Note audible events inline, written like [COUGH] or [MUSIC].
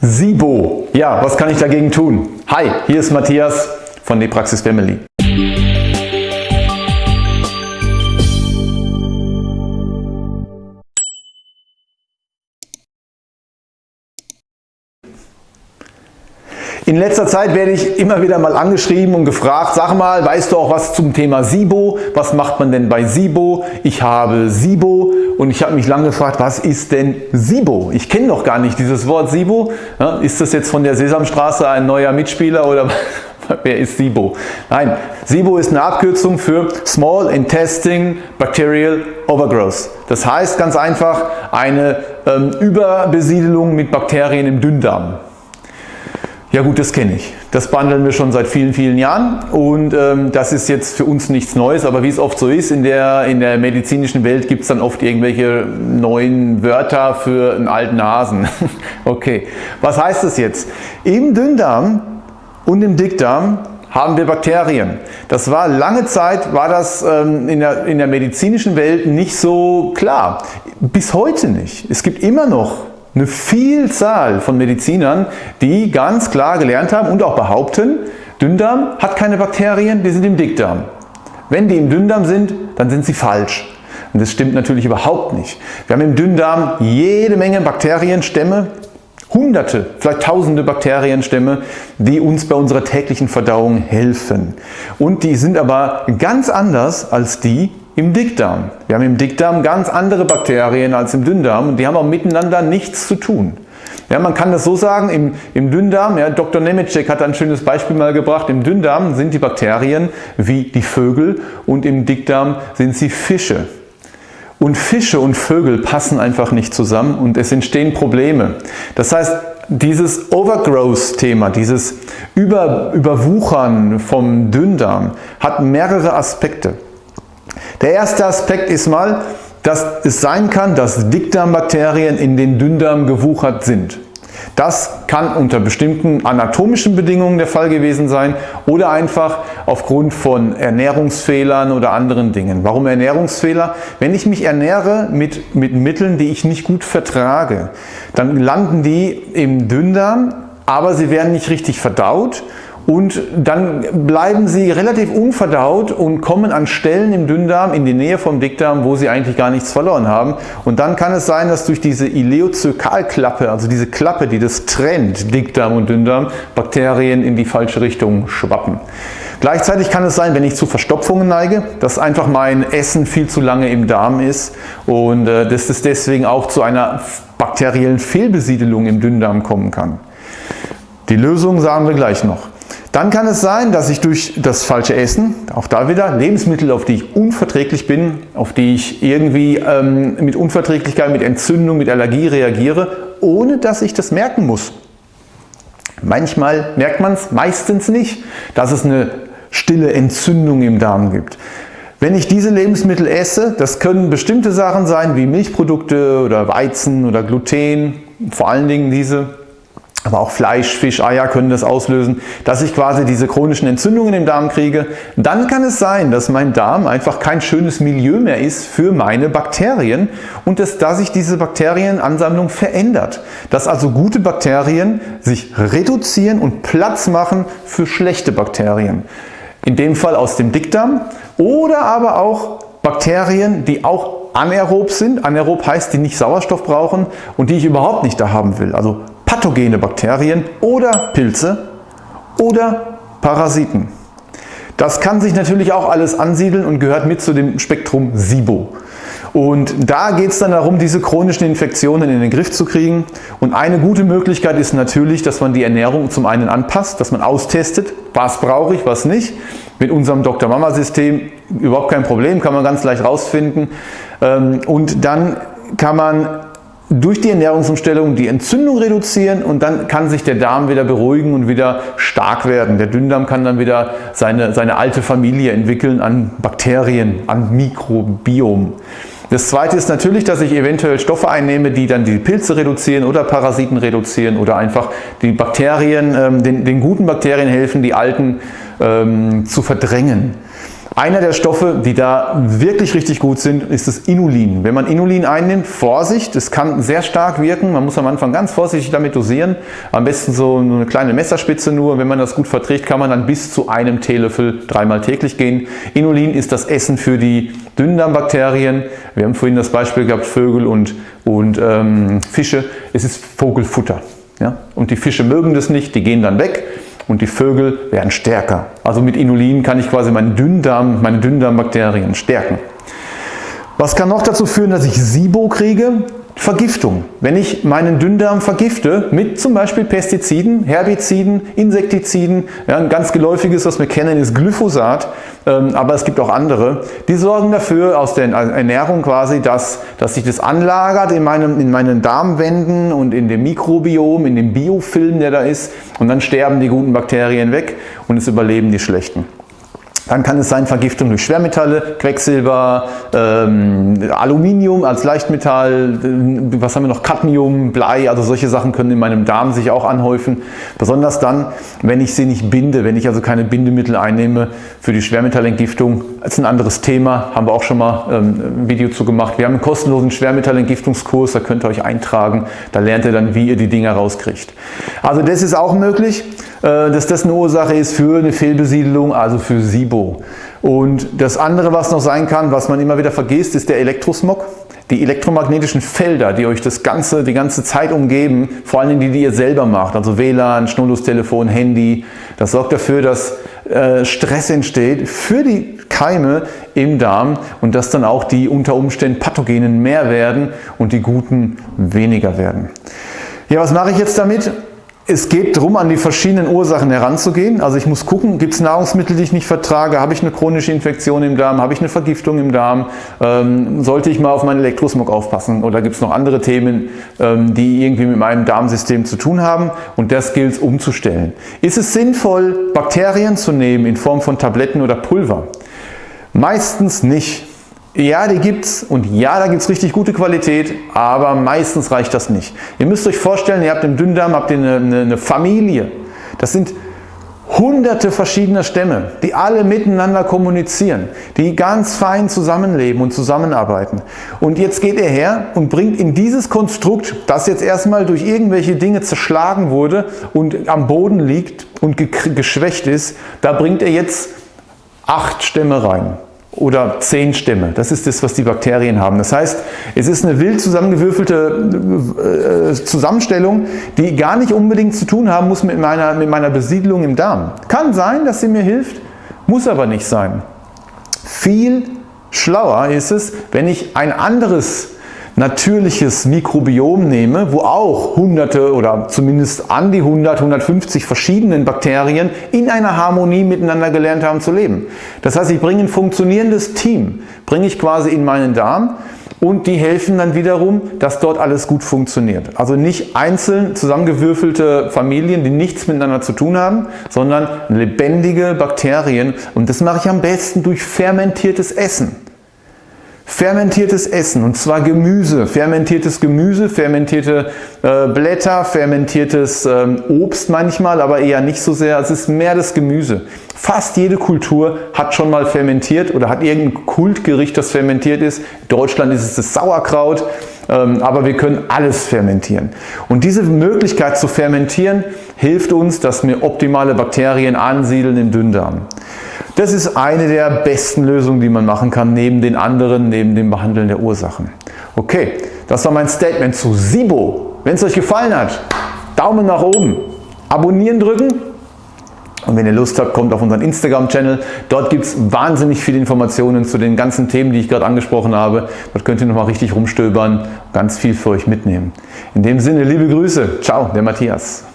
SIBO. Ja, was kann ich dagegen tun? Hi, hier ist Matthias von der Praxis Family. In letzter Zeit werde ich immer wieder mal angeschrieben und gefragt, sag mal, weißt du auch was zum Thema SIBO? Was macht man denn bei SIBO? Ich habe SIBO und ich habe mich lange gefragt, was ist denn SIBO? Ich kenne noch gar nicht dieses Wort SIBO. ist das jetzt von der Sesamstraße ein neuer Mitspieler oder [LAUGHS] wer ist SIBO? Nein, SIBO ist eine Abkürzung für Small Intestine Bacterial Overgrowth. Das heißt ganz einfach eine ähm, Überbesiedelung mit Bakterien im Dünndarm. Ja gut, das kenne ich. Das behandeln wir schon seit vielen, vielen Jahren und ähm, das ist jetzt für uns nichts Neues, aber wie es oft so ist, in der, in der medizinischen Welt gibt es dann oft irgendwelche neuen Wörter für einen alten Hasen. [LAUGHS] okay, was heißt das jetzt? Im Dünndarm und im Dickdarm haben wir Bakterien. Das war lange Zeit, war das ähm, in, der, in der medizinischen Welt nicht so klar. Bis heute nicht. Es gibt immer noch eine Vielzahl von Medizinern, die ganz klar gelernt haben und auch behaupten, Dünndarm hat keine Bakterien, die sind im Dickdarm. Wenn die im Dünndarm sind, dann sind sie falsch. Und das stimmt natürlich überhaupt nicht. Wir haben im Dünndarm jede Menge Bakterienstämme, hunderte, vielleicht tausende Bakterienstämme, die uns bei unserer täglichen Verdauung helfen. Und die sind aber ganz anders als die im Dickdarm. Wir haben im Dickdarm ganz andere Bakterien als im Dünndarm und die haben auch miteinander nichts zu tun. Ja, man kann das so sagen, im, im Dünndarm, ja, Dr. Nemecek hat ein schönes Beispiel mal gebracht, im Dünndarm sind die Bakterien wie die Vögel und im Dickdarm sind sie Fische. Und Fische und Vögel passen einfach nicht zusammen und es entstehen Probleme. Das heißt, dieses Overgrowth-Thema, dieses Über, Überwuchern vom Dünndarm hat mehrere Aspekte. Der erste Aspekt ist mal, dass es sein kann, dass Dickdarmbakterien in den Dünndarm gewuchert sind. Das kann unter bestimmten anatomischen Bedingungen der Fall gewesen sein oder einfach aufgrund von Ernährungsfehlern oder anderen Dingen. Warum Ernährungsfehler? Wenn ich mich ernähre mit, mit Mitteln, die ich nicht gut vertrage, dann landen die im Dünndarm, aber sie werden nicht richtig verdaut und dann bleiben sie relativ unverdaut und kommen an Stellen im Dünndarm in die Nähe vom Dickdarm, wo sie eigentlich gar nichts verloren haben. Und dann kann es sein, dass durch diese Ileozökalklappe, also diese Klappe, die das trennt, Dickdarm und Dünndarm, Bakterien in die falsche Richtung schwappen. Gleichzeitig kann es sein, wenn ich zu Verstopfungen neige, dass einfach mein Essen viel zu lange im Darm ist und äh, dass es deswegen auch zu einer bakteriellen Fehlbesiedelung im Dünndarm kommen kann. Die Lösung sagen wir gleich noch. Dann kann es sein, dass ich durch das falsche Essen, auch da wieder Lebensmittel, auf die ich unverträglich bin, auf die ich irgendwie ähm, mit Unverträglichkeit, mit Entzündung, mit Allergie reagiere, ohne dass ich das merken muss. Manchmal merkt man es, meistens nicht, dass es eine stille Entzündung im Darm gibt. Wenn ich diese Lebensmittel esse, das können bestimmte Sachen sein wie Milchprodukte oder Weizen oder Gluten, vor allen Dingen diese aber auch Fleisch, Fisch, Eier können das auslösen, dass ich quasi diese chronischen Entzündungen im Darm kriege. Dann kann es sein, dass mein Darm einfach kein schönes Milieu mehr ist für meine Bakterien und dass, dass sich diese Bakterienansammlung verändert. Dass also gute Bakterien sich reduzieren und Platz machen für schlechte Bakterien. In dem Fall aus dem Dickdarm oder aber auch Bakterien, die auch anaerob sind. Anaerob heißt, die nicht Sauerstoff brauchen und die ich überhaupt nicht da haben will. Also pathogene Bakterien oder Pilze oder Parasiten. Das kann sich natürlich auch alles ansiedeln und gehört mit zu dem Spektrum SIBO. Und da geht es dann darum, diese chronischen Infektionen in den Griff zu kriegen. Und eine gute Möglichkeit ist natürlich, dass man die Ernährung zum einen anpasst, dass man austestet, was brauche ich, was nicht. Mit unserem Dr. Mama System überhaupt kein Problem, kann man ganz leicht rausfinden. Ähm, und dann kann man durch die Ernährungsumstellung die Entzündung reduzieren und dann kann sich der Darm wieder beruhigen und wieder stark werden. Der Dünndarm kann dann wieder seine, seine alte Familie entwickeln an Bakterien, an Mikrobiom. Das zweite ist natürlich, dass ich eventuell Stoffe einnehme, die dann die Pilze reduzieren oder Parasiten reduzieren oder einfach die Bakterien, ähm, den, den guten Bakterien helfen, die alten ähm, zu verdrängen. Einer der Stoffe, die da wirklich richtig gut sind, ist das Inulin. Wenn man Inulin einnimmt, Vorsicht, es kann sehr stark wirken. Man muss am Anfang ganz vorsichtig damit dosieren. Am besten so eine kleine Messerspitze nur. Wenn man das gut verträgt, kann man dann bis zu einem Teelöffel dreimal täglich gehen. Inulin ist das Essen für die Dünndarmbakterien. Wir haben vorhin das Beispiel gehabt, Vögel und, und ähm, Fische. Es ist Vogelfutter. Ja? Und die Fische mögen das nicht, die gehen dann weg und die Vögel werden stärker. Also mit Inulin kann ich quasi meinen Dünndarm, meine Dünndarmbakterien stärken. Was kann noch dazu führen, dass ich SIBO kriege? Vergiftung. Wenn ich meinen Dünndarm vergifte mit zum Beispiel Pestiziden, Herbiziden, Insektiziden, ja, ein ganz geläufiges, was wir kennen, ist Glyphosat, ähm, aber es gibt auch andere, die sorgen dafür aus der Ernährung quasi, dass, dass sich das anlagert in, meinem, in meinen Darmwänden und in dem Mikrobiom, in dem Biofilm, der da ist und dann sterben die guten Bakterien weg und es überleben die schlechten. Dann kann es sein Vergiftung durch Schwermetalle, Quecksilber, ähm, Aluminium als Leichtmetall, äh, was haben wir noch, Cadmium, Blei, also solche Sachen können in meinem Darm sich auch anhäufen. Besonders dann, wenn ich sie nicht binde, wenn ich also keine Bindemittel einnehme für die Schwermetallentgiftung. Das ist ein anderes Thema, haben wir auch schon mal ähm, ein Video zu gemacht. Wir haben einen kostenlosen Schwermetallentgiftungskurs, da könnt ihr euch eintragen, da lernt ihr dann, wie ihr die Dinger rauskriegt. Also das ist auch möglich. Äh, dass das eine Ursache ist für eine Fehlbesiedelung, also für SIBO. Und das andere, was noch sein kann, was man immer wieder vergisst, ist der Elektrosmog. Die elektromagnetischen Felder, die euch das ganze, die ganze Zeit umgeben, vor allem die, die ihr selber macht, also WLAN, Schnurlustelefon, Handy, das sorgt dafür, dass äh, Stress entsteht für die Keime im Darm und dass dann auch die unter Umständen Pathogenen mehr werden und die guten weniger werden. Ja, was mache ich jetzt damit? Es geht darum, an die verschiedenen Ursachen heranzugehen. Also ich muss gucken, gibt es Nahrungsmittel, die ich nicht vertrage? Habe ich eine chronische Infektion im Darm? Habe ich eine Vergiftung im Darm? Ähm, sollte ich mal auf meinen Elektrosmog aufpassen? Oder gibt es noch andere Themen, ähm, die irgendwie mit meinem Darmsystem zu tun haben? Und das gilt es umzustellen. Ist es sinnvoll, Bakterien zu nehmen in Form von Tabletten oder Pulver? Meistens nicht. Ja, die gibt's und ja, da gibt es richtig gute Qualität, aber meistens reicht das nicht. Ihr müsst euch vorstellen, ihr habt im Dünndarm habt ihr eine, eine, eine Familie. Das sind hunderte verschiedener Stämme, die alle miteinander kommunizieren, die ganz fein zusammenleben und zusammenarbeiten. Und jetzt geht er her und bringt in dieses Konstrukt, das jetzt erstmal durch irgendwelche Dinge zerschlagen wurde und am Boden liegt und geschwächt ist, da bringt er jetzt acht Stämme rein oder zehn Stämme. Das ist das, was die Bakterien haben. Das heißt, es ist eine wild zusammengewürfelte äh, Zusammenstellung, die gar nicht unbedingt zu tun haben muss mit meiner, mit meiner Besiedlung im Darm. Kann sein, dass sie mir hilft, muss aber nicht sein. Viel schlauer ist es, wenn ich ein anderes natürliches Mikrobiom nehme, wo auch hunderte oder zumindest an die 100, 150 verschiedenen Bakterien in einer Harmonie miteinander gelernt haben zu leben. Das heißt, ich bringe ein funktionierendes Team, bringe ich quasi in meinen Darm und die helfen dann wiederum, dass dort alles gut funktioniert. Also nicht einzeln zusammengewürfelte Familien, die nichts miteinander zu tun haben, sondern lebendige Bakterien und das mache ich am besten durch fermentiertes Essen. Fermentiertes Essen und zwar Gemüse, fermentiertes Gemüse, fermentierte äh, Blätter, fermentiertes ähm, Obst manchmal, aber eher nicht so sehr. Es ist mehr das Gemüse. Fast jede Kultur hat schon mal fermentiert oder hat irgendein Kultgericht, das fermentiert ist. In Deutschland ist es das Sauerkraut, ähm, aber wir können alles fermentieren. Und diese Möglichkeit zu fermentieren hilft uns, dass wir optimale Bakterien ansiedeln im Dünndarm. Das ist eine der besten Lösungen, die man machen kann, neben den anderen, neben dem Behandeln der Ursachen. Okay, das war mein Statement zu SIBO. Wenn es euch gefallen hat, Daumen nach oben, abonnieren drücken und wenn ihr Lust habt, kommt auf unseren Instagram-Channel. Dort gibt es wahnsinnig viele Informationen zu den ganzen Themen, die ich gerade angesprochen habe. Dort könnt ihr nochmal richtig rumstöbern, ganz viel für euch mitnehmen. In dem Sinne, liebe Grüße. Ciao, der Matthias.